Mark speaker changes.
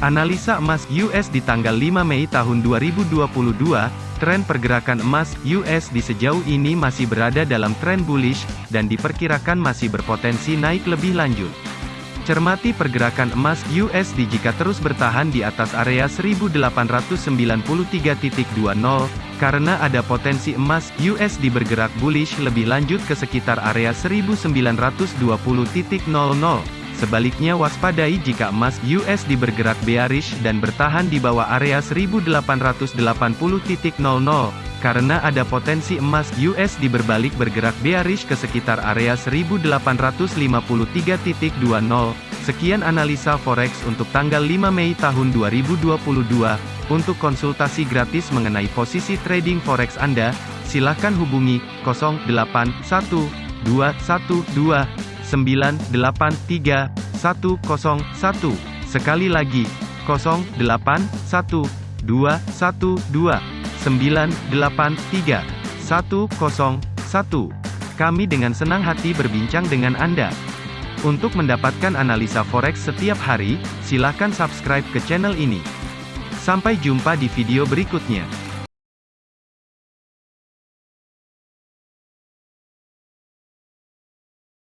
Speaker 1: Analisa emas US di tanggal 5 Mei tahun 2022, tren pergerakan emas US di sejauh ini masih berada dalam tren bullish, dan diperkirakan masih berpotensi naik lebih lanjut. Cermati pergerakan emas USD jika terus bertahan di atas area 1893.20, karena ada potensi emas USD bergerak bullish lebih lanjut ke sekitar area 1920.00. Sebaliknya waspadai jika emas USD bergerak bearish dan bertahan di bawah area 1880.00, karena ada potensi emas USD berbalik bergerak bearish ke sekitar area 1853.20. Sekian analisa forex untuk tanggal 5 Mei tahun 2022. Untuk konsultasi gratis mengenai posisi trading forex Anda, silakan hubungi 081212 983 101. Sekali lagi, 0812 212 983 101. Kami dengan senang hati berbincang dengan Anda. Untuk mendapatkan analisa forex setiap hari, silakan subscribe ke channel ini. Sampai jumpa di video berikutnya.